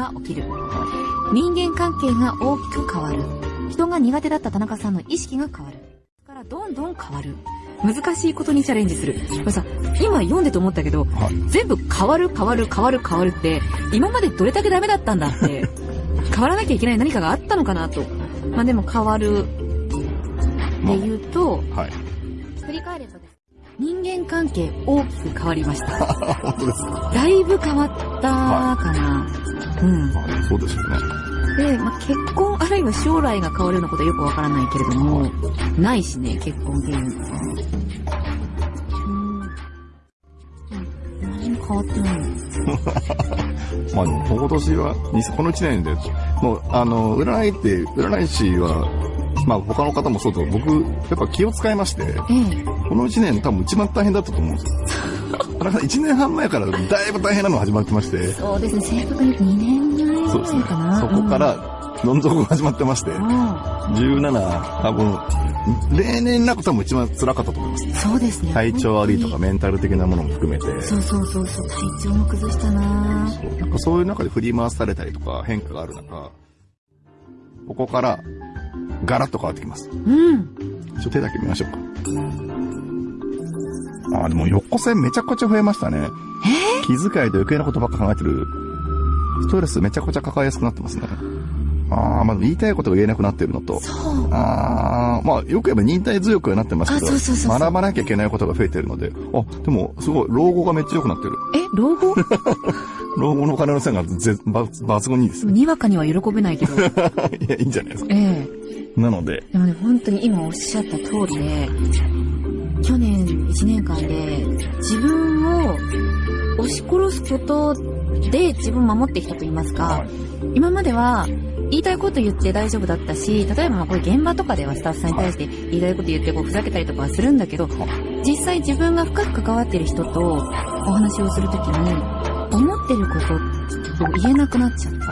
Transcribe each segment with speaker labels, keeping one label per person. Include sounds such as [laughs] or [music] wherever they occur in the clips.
Speaker 1: が起きる。人間関係が大きく変わる。人が苦手だった田中さんの意識が変わる。からどんどん変わる。難しいことにチャレンジする。これさ、今読んでと思ったけど、
Speaker 2: はい
Speaker 1: 全部変わる変わる変わる変わるって、今までどれだけダメだったんだって、[laughs] 変わらなきゃいけない何かがあったのかなと。まあでも変わる
Speaker 2: ま
Speaker 1: で言うと、
Speaker 2: あ、はい。
Speaker 1: 振り返れば。人間関係大きく変わりました。[laughs]
Speaker 2: 本当ですか？
Speaker 1: だいぶ変わったかな。うん。
Speaker 2: まあ、そうですよね。
Speaker 1: で、まあ、結婚あるいは将来が変わるようなことはよくわからないけれども、ないしね、結婚っていう。うん。何も変わってない。[laughs]
Speaker 2: まあでも、今年は、にこの1年で、もう、あの、占いって、占い師は、まあ他の方もそうだけど、僕、やっぱ気を使いまして、
Speaker 1: ええ。
Speaker 2: この1年多分一番大変だったと思うんですよ。田中さん、1年半前からだいぶ大変なのが始まってまして、
Speaker 1: そうですね、正確に2年前
Speaker 2: そうですね
Speaker 1: ぐらいかな。。
Speaker 2: そこからら、どん底が始まってまして、
Speaker 1: うん。
Speaker 2: 17、多分、例年なく多分一番辛かったと思います。
Speaker 1: そうですね。
Speaker 2: 体調悪いとか
Speaker 1: 本
Speaker 2: メンタル的なものも含めて、
Speaker 1: そうそうそうそう、体調も崩したな
Speaker 2: そうなんかそういう中で振り回されたりとか変化がある中、ここからガラッと変わってきます。
Speaker 1: うん。
Speaker 2: ちょっと手だけ見ましょうか。ああ、でも横線めちゃくちゃ増えましたね。気遣いと余計なことばっか考えてる。ストレスめちゃくちゃ抱えやすくなってますね。ああ、まず言いたいことが言えなくなってるのと。
Speaker 1: そう。
Speaker 2: ああ、まあよく言えば忍耐強くはなってますけ
Speaker 1: あそうそうそう
Speaker 2: 学ばなきゃいけないことが増えてるので、あ、でもすごい、老後がめっちゃ良くなってる。
Speaker 1: え、老後？[laughs]
Speaker 2: 老後のお金の線がぜば抜群にいいですね。
Speaker 1: にわかには喜べないけど。[laughs]
Speaker 2: いや、いいんじゃないですか。
Speaker 1: ええ。
Speaker 2: なので、
Speaker 1: でもね、本当に今おっしゃった通りで、去年1年間で自分を押し殺すことで自分を守ってきたと言いますか、
Speaker 2: はい。
Speaker 1: 今までは言いたいこと言って大丈夫だったし、例えばまあこれ現場とかではスタッフさんに対して言いたいこと言ってこうふざけたりとかはするんだけど、実際自分が深く関わっている人とお話をするときに、思ってることを言えなくなっちゃった。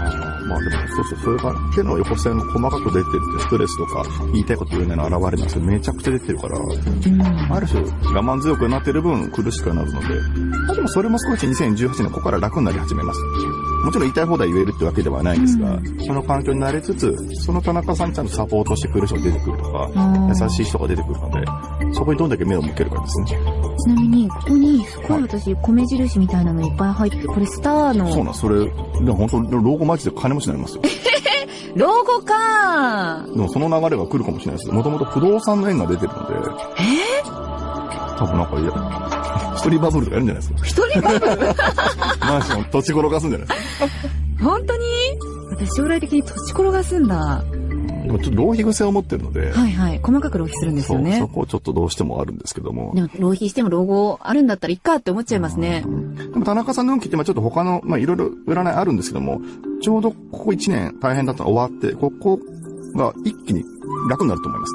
Speaker 2: まあでも、そうそう、それが手の横線が細かく出てるってストレスとか言いたいこと言えないの現れなんですけど、めちゃくちゃ出てるから、
Speaker 1: うん。
Speaker 2: ある種我慢強くなってる分苦しくはなるので、まあでもそれも少し2018年ここから楽になり始めます。もちろん言いたい放題言えるってわけではないんですが、
Speaker 1: う
Speaker 2: その環境に慣れつつ、その田中さんにちゃんとサポートしてくれる人が出てくるとか、優しい人が出てくるので、そこにどんだけ目を向けるかですね。
Speaker 1: ちなみに、ここにすごい私、米印みたいなのいっぱい入ってて、これスターの、
Speaker 2: そうなん、それ、でも本当に老後マジで金持ちになりますよ。[laughs]
Speaker 1: 老後か
Speaker 2: でもその流れが来るかもしれないです。もともと不動産の縁が出てるので、
Speaker 1: え？
Speaker 2: 多分なんかいや、[laughs] 一人バブルとかやるんじゃないですか。
Speaker 1: 一人バブル？[laughs]
Speaker 2: マンション土地転がすんじゃないですか。
Speaker 1: 本当に？私将来的に土地転がすんだ。
Speaker 2: でもちょっと浪費癖を持ってるので、
Speaker 1: はいはい。細かく浪費するんですよね
Speaker 2: そ。こちょっとどうしてもあるんですけども。
Speaker 1: でも浪費しても老後あるんだったらいっかって思っちゃいますね。
Speaker 2: でも田中さんの運気ってまあちょっと他の、まあいろいろ占いあるんですけども、ちょうどここ1年大変だったのが終わって、ここが一気に楽になると思います。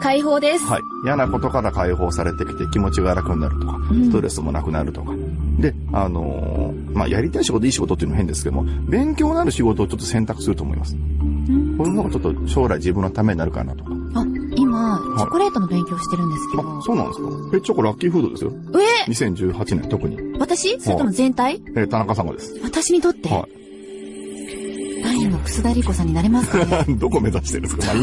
Speaker 1: 解放です。
Speaker 2: はい。嫌なことから解放されてきて気持ちが楽になるとか、
Speaker 1: うん
Speaker 2: ストレスもなくなるとか。で、あのーまあ、やりたい仕事、いい仕事っていうのも変ですけども、勉強のある仕事をちょっと選択すると思います。
Speaker 1: うん
Speaker 2: こういうのがちょっと将来自分のためになるかなとか。
Speaker 1: チョコレートの勉強してるんですけど。
Speaker 2: あ、そうなんですか？え、チョコラッキーフードですよ。
Speaker 1: え
Speaker 2: ？2018年特に。
Speaker 1: 私？それとも全体？
Speaker 2: えー田中様です。
Speaker 1: 私にとって、
Speaker 2: は
Speaker 1: 第二の楠田理子さんになれますかね？
Speaker 2: い。[laughs] どこ目指してるんですか？まあい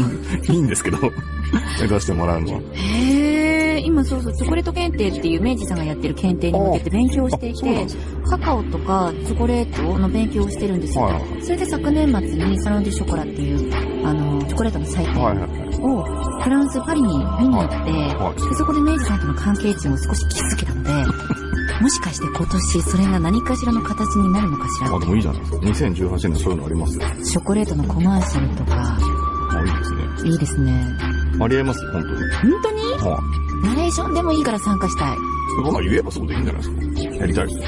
Speaker 2: い、いいんですけど。[laughs] 目指してもらうのは。
Speaker 1: へえ、今そうそう、チョコレート検定っていう明治さんがやってる検定に向けて勉強していてカカオとかチョコレートの勉強をしてるんですよ。
Speaker 2: はい
Speaker 1: それで昨年末にサロンデュショコラっていう、あの、チョコレートの祭典
Speaker 2: はいはい。
Speaker 1: をフランス・パリに見に行って、
Speaker 2: はい。
Speaker 1: でそこで明治さんとの関係値を少し気づけたので、[laughs] もしかして今年それが何かしらの形になるのかしら
Speaker 2: あ、でもいいじゃないですか。2018年そういうのあります？よ。
Speaker 1: チョコレートのコマーシャルとか、
Speaker 2: あ、いいですね。
Speaker 1: いいですね。
Speaker 2: ありえます？本当に。
Speaker 1: 本当に？
Speaker 2: は
Speaker 1: ナレーションでもいいから参加したい。
Speaker 2: い。まあ言えばそうでいいんじゃないですか。やりたいです。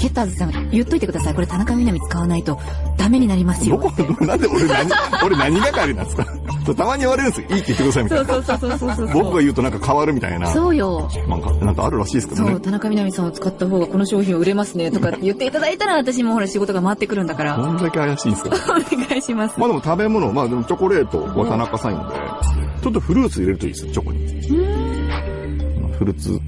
Speaker 1: ケッターズさん、言っといてください。これ田中みな実使わないとダメになりますよ。
Speaker 2: どこ、なんで俺何、俺何係なんですか？そうたまに言われるんですよ。いいって言ってくださいみたいな。
Speaker 1: そうそうそうそうそう
Speaker 2: 僕が言うとなんか変わるみたいな。
Speaker 1: そうよ。
Speaker 2: なんか、なんかあるらしいですけどね
Speaker 1: そう、。田中みな実さんを使った方がこの商品売れますねとかって言っていただいたら私もほら仕事が回ってくるんだから。
Speaker 2: どんだけ怪しいんですか？[laughs]
Speaker 1: お願いします。
Speaker 2: まあでも食べ物、まあでもチョコレートは田中さんので、ちょっとフルーツ入れるといいですよ、チョコに。フルーツ、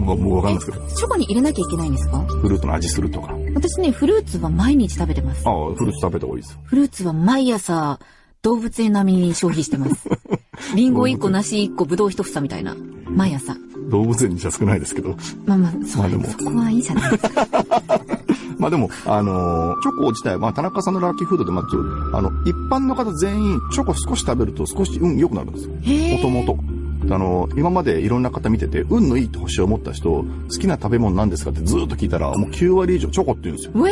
Speaker 2: もうわかんないですけど。
Speaker 1: チョコに入れなきゃいけないんですか？
Speaker 2: フルーツの味するとか。
Speaker 1: 私ね、フルーツは毎日食べてます
Speaker 2: あ。あ、フルーツ食べた方がいいですよ。
Speaker 1: フルーツは毎朝、動物園並みに消費してます。[laughs] リンゴ1個、梨1個、ブドウ1房みたいな。毎朝。
Speaker 2: 動物園にじゃ少ないですけど。
Speaker 1: まあまあ、そ,、
Speaker 2: まあでも
Speaker 1: そこはいいじゃないですか。[laughs]
Speaker 2: まあでも、あのーチョコ自体、まあ田中さんのラッキーフードで、まず、あの、一般の方全員、チョコ少し食べると少し運良くなるんですよ。
Speaker 1: へ
Speaker 2: もともと。あの、今までいろんな方見てて、運のいいって星を持った人、好きな食べ物なんですかってずーっと聞いたら、もう9割以上チョコって言うんですよ。
Speaker 1: う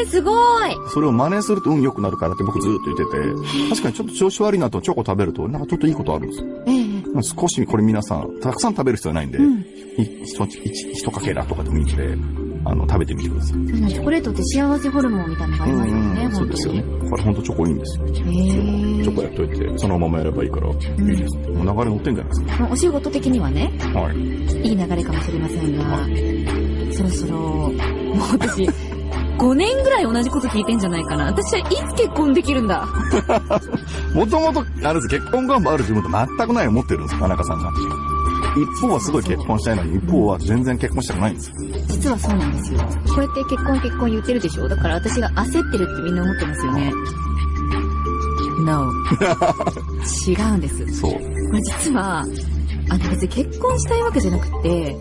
Speaker 1: えー、すごい
Speaker 2: それを真似すると運良くなるからって僕ずーっと言ってて、確かにちょっと調子悪いなとチョコ食べると、なんかちょっといいことあるんですよ。
Speaker 1: ええ
Speaker 2: 少しこれ皆さん、たくさん食べる必要はないんで、
Speaker 1: うん
Speaker 2: い一かけらとかでもいいんで、あの、食べてみてください。
Speaker 1: そうですねチョコレートって幸せホルモンみたいなのがありますよね、
Speaker 2: そうですよね。これほんとチョコいいんですよ。
Speaker 1: へ
Speaker 2: チ
Speaker 1: ー
Speaker 2: ョコやっといて、そのままやればいいから、いいです。もう流れ乗ってんじゃないです
Speaker 1: まあお仕事的にはね、
Speaker 2: か。はい。
Speaker 1: いい流れかもしれませんが、そろそろ、もう私、5年ぐらい同じこと聞いてんじゃないかな。私はいつ結婚できるんだ？[laughs]
Speaker 2: もともと、あれです、結婚願望ある自分と全くない思ってるんです、田中さんが。一方はすごい結婚したいのに、一方は全然結婚したくないんですよ。
Speaker 1: 実はそうなんですよ。こうやって結婚結婚言ってるでしょ？だから私が焦ってるってみんな思ってますよね。No. 違うんです。
Speaker 2: そう。
Speaker 1: これ実は、あの別に結婚したいわけじゃなくて、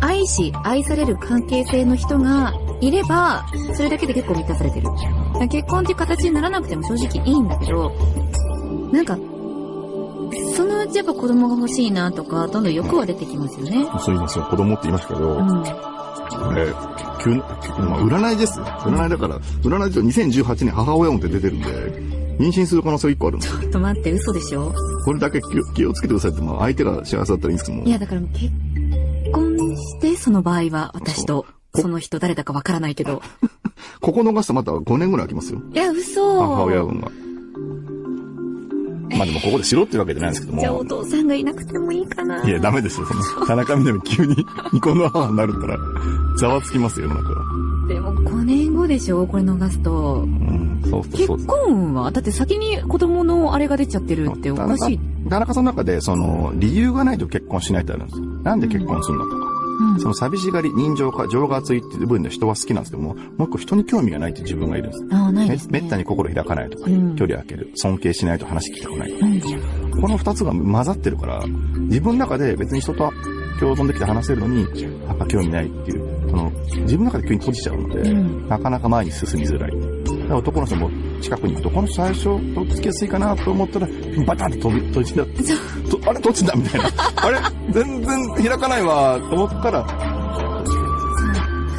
Speaker 1: 愛し、愛される関係性の人がいれば、それだけで結構満たされてる。結婚っていう形にならなくても正直いいんだけど、なんか、そのうちやっぱ子供が欲しいなとか、どんどん欲は出てきますよね。
Speaker 2: そう言いますよ。子供って言いましたけど、
Speaker 1: うん。
Speaker 2: これ、急な、まあ、占いですよ。占いだから、占いで2018年母親運って出てるんで、妊娠する可能性1個ある。
Speaker 1: ちょっと待って、嘘でしょ？
Speaker 2: これだけ気をつけてくださいって、まあ、相手が幸せだったらいいんですけども。
Speaker 1: いや、だから結婚して、その場合は、私と、
Speaker 2: そ
Speaker 1: の人誰だかわからないけど。[laughs]
Speaker 2: ここ逃すとまた5年ぐらい空きますよ。
Speaker 1: いや、嘘
Speaker 2: 母親運が。まあでもここでしろってわけじゃないんですけど
Speaker 1: じゃあお
Speaker 2: も。
Speaker 1: 父さんがいなくてもいいかない
Speaker 2: や、ダメですよ。その [laughs] 田中みな実急にニコの母になるったら、ざわつきますよ、世の中は。
Speaker 1: でも5年後でしょこれ逃すと。
Speaker 2: うん、そうそう
Speaker 1: 結
Speaker 2: そう。
Speaker 1: 婚運はだって先に子供のあれが出ちゃってるっておかしい。
Speaker 2: 田中さんの中で、その、理由がないと結婚しないってあるんですよ。なんで結婚するのとか。
Speaker 1: うん
Speaker 2: その寂しがり、人情か、情が熱いっていう部分で人は好きなんですけども、もう一個人に興味がないって自分がいるんです。
Speaker 1: ああ、ない
Speaker 2: め
Speaker 1: ですね。
Speaker 2: めったに心開かないとか、
Speaker 1: うん
Speaker 2: 距離開ける、尊敬しないと話聞きたくない。
Speaker 1: うん。
Speaker 2: この二つが混ざってるから、自分の中で別に人と共存できて話せるのに、やっぱ興味ないっていう、その、自分の中で急に閉じちゃうので、
Speaker 1: うん
Speaker 2: なかなか前に進みづらい。男の人も近くに行くと、この人最初、とっつきやすいかなと思ったら、バタンと飛び、閉じだ、とあれ、閉じたみたいな。あれ全然開かないわ、と思ったら、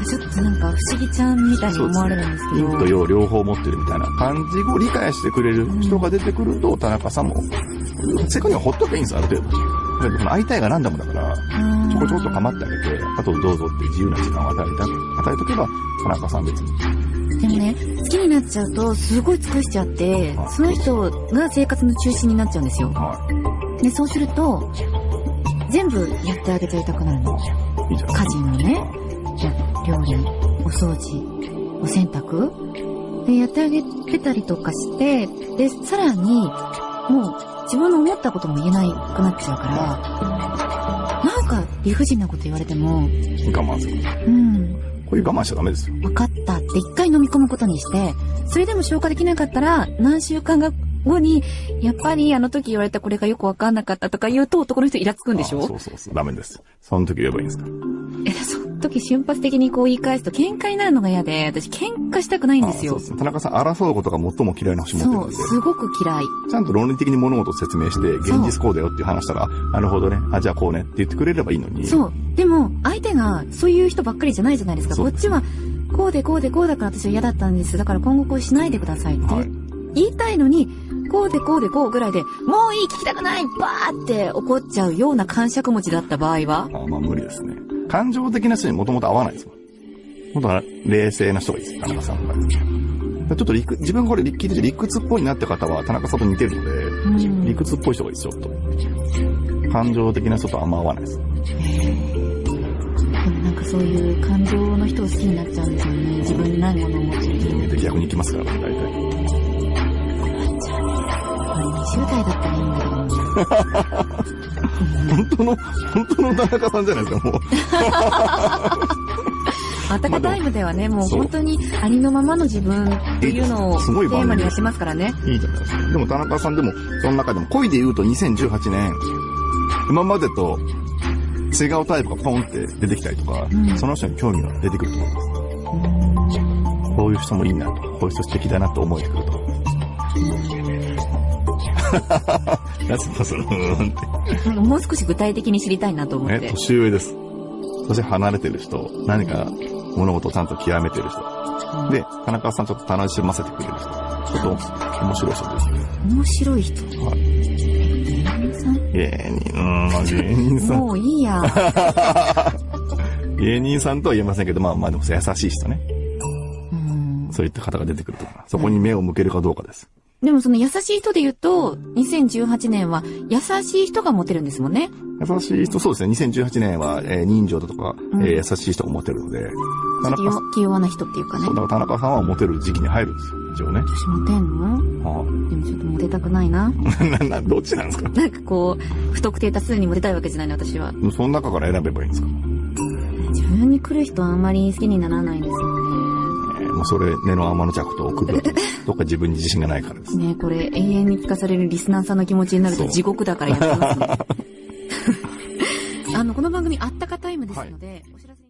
Speaker 1: ちょっとなんか不思議ちゃんみたいに思われるんですけど。
Speaker 2: 陰と陽両方持ってるみたいな感じを理解してくれる人が出てくると、田中さんも、せっかくにはほっとけばいいんですよ、ある程度。会いたいがランダムだから、ちょこちょこっと構ってあげて、あとどうぞって自由な時間を与えた、与えとけば、田中さん別に。
Speaker 1: でもね、好きになっちゃうと、すごい尽くしちゃって
Speaker 2: はい、
Speaker 1: その人が生活の中心になっちゃうんですよ。
Speaker 2: は
Speaker 1: で、そうすると、全部やってあげちゃいたくなるの。家事のね、料理、お掃除、お洗濯で、やってあげてたりとかして、で、さらに、もう自分の思ったことも言えないくなっちゃうから、なんか理不尽なこと言われても、
Speaker 2: 我慢する。
Speaker 1: うん、
Speaker 2: こういう我慢しちゃダメですよ。
Speaker 1: 分かったって一回飲み込むことにして、それでも消化できなかったら、何週間後に、やっぱりあの時言われたこれがよくわかんなかったとか言うと男の人イラつくんでし
Speaker 2: あ
Speaker 1: ょ
Speaker 2: そうそうそう、ダメです。その時言えばいいんですか？
Speaker 1: 時瞬発的にこう言い返すと喧嘩になるのが嫌で、私喧嘩したくないんですよ
Speaker 2: あそう。ですね。田中さん、争うことが最も嫌いな星持ってる
Speaker 1: そう、
Speaker 2: んで、
Speaker 1: すごく嫌い。
Speaker 2: ちゃんと論理的に物事を説明して、現実こうだよっていう話したら、あなるほどね、あ、じゃあこうねって言ってくれればいいのに。
Speaker 1: そう。でも、相手がそういう人ばっかりじゃないじゃないですか。
Speaker 2: す
Speaker 1: こっちは、こうでこうでこうだから私は嫌だったんです。だから今後こうしないでくださいって
Speaker 2: はい。
Speaker 1: 言いたいのに、こうでこうでこうぐらいで、もういい聞きたくないバーって怒っちゃうような感触持ちだった場合は
Speaker 2: あまあ無理ですね。感情的な人にもともと合わないですもん。もっと冷静な人がいいです、田中さんが。ちょっと理屈、自分これ聞いてて理屈っぽいなって方は田中さんと似てるので、
Speaker 1: うん
Speaker 2: 理屈っぽい人がいいですよ、ちょっと。感情的な人とあんま合わないです。
Speaker 1: でもなんかそういう感情の人を好きになっちゃうんですよね。自分にないものを持ってる人。
Speaker 2: で逆に行きますから、大体。
Speaker 1: これ20代だったらいいんだけどな。[laughs]
Speaker 2: 本当の、本当の田中さんじゃないですか、もう。[laughs]
Speaker 1: あたかタイムではね、もう本当にありのままの自分っていうのをテーマにやってますからね。
Speaker 2: いいじゃないですか。でも田中さんでも、その中でも恋で言うと2018年、今までと違うタイプがポンって出てきたりとか、
Speaker 1: うん
Speaker 2: その人に興味が出てくると思います。こういう人もいいなと、こういう人素敵だなと思えてくると思います。[laughs] やつとその、
Speaker 1: もう少し具体的に知りたいなと思っ
Speaker 2: ね、
Speaker 1: て。
Speaker 2: 年上です。そして離れてる人、何か物事をちゃんと極めてる人。で、田中さんちょっと楽しませてくれる人。ちょっと面白い人です。
Speaker 1: 面白い人。
Speaker 2: はい。
Speaker 1: 芸人さん？
Speaker 2: 芸人、うーん、まあ芸人さん。
Speaker 1: もういいや。[laughs]
Speaker 2: 芸人さんとは言えませんけど、まあまあでも優しい人ね。
Speaker 1: うん
Speaker 2: そういった方が出てくると思います。そこに目を向けるかどうかです。
Speaker 1: でもその優しい人で言うと、2018年は優しい人がモテるんですもんね。
Speaker 2: 優しい人、そうですね。2018年は、えー人情だとか、
Speaker 1: うん
Speaker 2: えー優しい人がモテるので、田中さん、
Speaker 1: 気弱気弱な人っていうかね
Speaker 2: そう。だから田中さんはモテる時期に入るんですよ。一応ね。
Speaker 1: 私モテんの？
Speaker 2: は
Speaker 1: でもちょっとモテたくないな。[laughs]
Speaker 2: あ、な、な、どっちなんですか？
Speaker 1: なんかこう、不特定多数にモテたいわけじゃないの、私は。
Speaker 2: その中から選べばいいんですか？
Speaker 1: 自分に来る人はあんまり好きにならないんですよ
Speaker 2: えーもうそれ、根の天の弱と送る。どっか自分に自信がないからです。
Speaker 1: ね。ねこれ永遠に聞かされるリスナーさんの気持ちになると地獄だからやってますね。[laughs] あの、この番組あったかタイムですので、お知らせ